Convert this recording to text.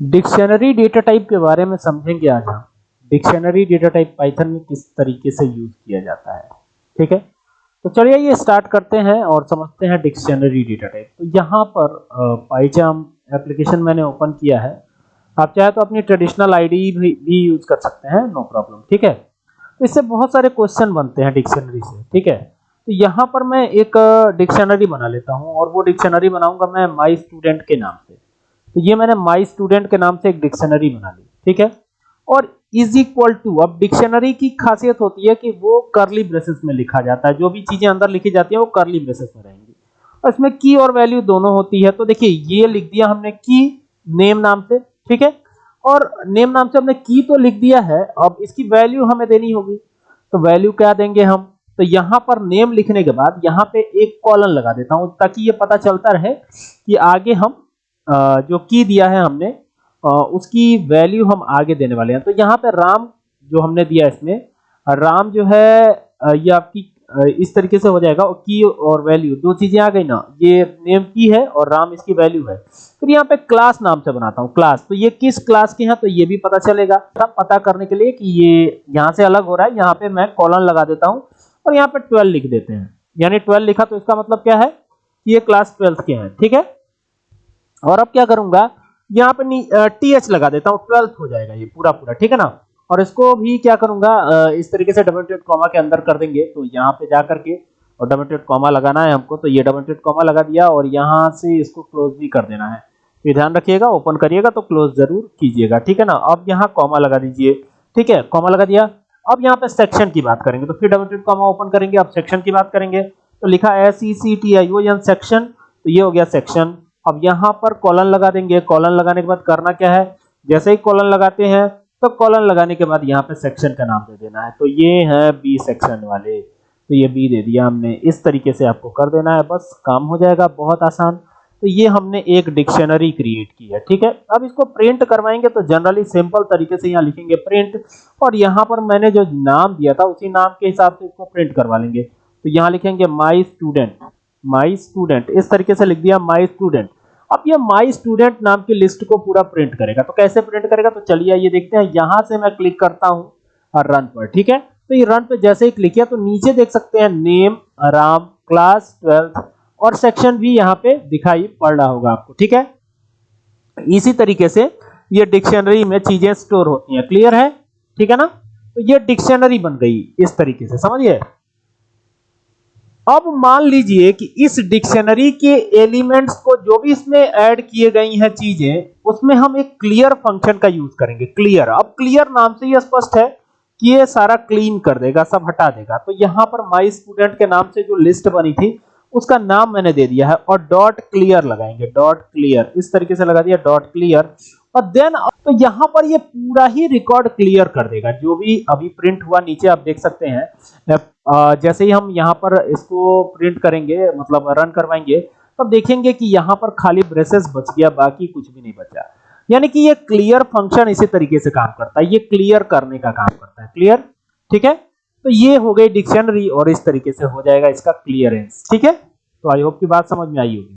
Dictionary data type के बारे में समझेंगे आज हम। डिक्शनरी डेटा टाइप पाइथन में किस तरीके से यूज़ किया जाता है। ठीक है? तो चलिए ये स्टार्ट करते हैं और समझते हैं डिक्शनरी डेटा टाइप। तो यहाँ पर पाइचाम एप्लीकेशन मैंने ओपन किया है। आप चाहे तो अपनी ट्रेडिशनल आईडी भी, भी यूज़ कर सकते हैं नो प्रॉब्लम। ठीक है? तो इससे बहुत सारे क्वेश्चन बनते हैं डिक्शनरी से। ठीक है? तो यहाँ पर मैं एक डिक्शनरी बना लेता हूँ और वो डिक्शनरी बनाऊँगा मैं माई स्टूडेंट के नाम से। तो ये मैंने माई स्टूडेंट के नाम से एक डिक्शनरी बना ली, ठीक है? और इज़ इक्वल टू अब डिक्शनरी की खासियत होती है कि वो करली ब्रेसेस में लिखा जाता है, जो भी चीज़ें अंदर लिखी जाती है, वो करली ब्रेसेस में रहेंगी। और इसमें की और वैल्यू दोनों होती है तो देखिए, ये लिख दिया हमने की नेम नाम से, ठीक है? और नेम नाम से हमने की तो लिख दिया है, अब इसकी वैल्यू हमें देनी होगी। तो वैल्यू क्या देंगे हम? तो यहाँ पर नेम लिखने के बाद यहाँ पे एक कॉलन लगा देता हूँ, ताकि ये पता चलता रहे कि आगे हम जो की दिया है हमने उसकी वैल्यू हम आगे देने वाले हैं। तो यहाँ पे राम जो हमने दिया इसमें, राम जो है ये आपकी इस तरीके से हो जाएगा, और की और वैल्यू दो चीज़ें आ गई ना, ये नेम की है और राम इसकी वैल्यू है। फिर यहाँ पे क्लास नाम से बनाता हूँ क्लास तो ये किस क्लास के हैं तो ये भी पता चलेगा। पता करने के लिए कि ये यहाँ से अलग हो रहा है, यहाँ पे मैं कॉलन लगा देता हूँ, और यहाँ पे ट्वेल्व लिख देते हैं। यानी ट्वेल्व लिखा तो इसका मतलब क्या है? ये क्लास ट्वेल्थ के हैं, ठीक है? और अब क्या करूँगा? यहाँ पे टी एच लगा देता हूँ ट्वेल्थ हो जाएगा ये पूरा पूरा, ठीक है ना? और इसको भी क्या करूँगा इस तरीके से डबल टेट कॉमा के अंदर कर देंगे तो यहाँ पे जा करके, और डबल कॉमा लगाना है हमको तो ये डबल कॉमा लगा दिया, और यहाँ से इसको क्लोज भी कर देना है। ये ध्यान रखिएगा ओपन करिएगा तो क्लोज ज़रूर कीजिएगा, ठीक है ना? अब यहाँ कॉमा लगा दीजिए, ठीक है? कॉमा लगा दिया, अब यहाँ पे सेक्शन की बात करेंगे तो फिर डबल कॉमा ओपन करेंगे, अब सेक्शन की बात करेंगे तो लिखा S E C T I O N section तो ये हो गया सेक्शन अब यहाँ पर कॉलन लगा देंगे। कॉलन लगाने के बाद करना क्या है? जैसे ही कॉलन लगाते हैं तो कॉलन लगाने के बाद यहाँ पे सेक्शन का नाम दे देना है। तो ये है बी सेक्शन वाले। तो ये बी दे दिया हमने। इस तरीके से आपको कर देना है। बस काम हो जाएगा बहुत आसान। तो ये हमने एक डिक्शनरी क्रिएट की है, ठीक है? अब इसको प्रिंट करवाएँगे तो जनरली सिंपल तरीके से यहाँ लिखेंगे प्रिंट और यहाँ पर मैंने जो नाम दिया था, उसी नाम के हिसाब से इसको प्रिंट करवा लेंगे। तो यहाँ लिखेंगे माई स्टूडेंट माई स्टूडेंट इस तरीके से लिख दिया माई स्टूडेंट अब ये माई स्टूडेंट नाम की लिस्ट को पूरा प्रिंट करेगा। तो कैसे प्रिंट करेगा? तो चलिए ये देखते हैं। यहाँ से मैं क्लिक करता हूँ रन पर, ठीक है? तो ये रन पे जैसे ही क्लिक किया तो नीचे देख सकते हैं नेम राम क्लास ट्वेल्थ और सेक्शन भी यहाँ पे दिखाई पड़ रहा होगा आपको, ठीक है? इसी तरीके से ये डिक्शनरी में चीज़ें स्टोर होती हैं। क्लियर है? ठीक है ना? तो ये डिक्शनरी बन गई इस तरीके से, समझिए? अब मान लीजिए कि इस डिक्शनरी के एलिमेंट्स को जो भी इसमें ऐड किए गई हैं चीज़ें, उसमें हम एक क्लियर फ़ंक्शन का यूज़ करेंगे। क्लियर। अब क्लियर नाम से ही स्पष्ट है कि ये सारा क्लीन कर देगा, सब हटा देगा। तो यहाँ पर माई स्टूडेंट के नाम से जो लिस्ट बनी थी, उसका नाम मैंने दे दिया है और डॉट क्लियर लगाएँगे। डॉट क्लियर इस तरीके से लगा दिया डॉट क्लियर और देन तो यहाँ पर ये पूरा ही रिकॉर्ड क्लियर कर देगा। जो भी अभी प्रिंट हुआ, नीचे आप देख सकते हैं। जैसे ही हम यहाँ पर इसको प्रिंट करेंगे मतलब रन करवाएँगे, तब तो देखेंगे कि यहाँ पर खाली ब्रेसेस बच गया, बाकी कुछ भी नहीं बचा। यानी कि ये क्लियर फ़ंक्शन इसी तरीके से काम करता है। ये क्लियर करने का काम करता है। क्लियर ठीक है? तो ये हो गई डिक्शनरी और इस तरीके से हो जाएगा इसका क्लियरेंस ठीक है? तो आई होप की बात समझ में आई होगी।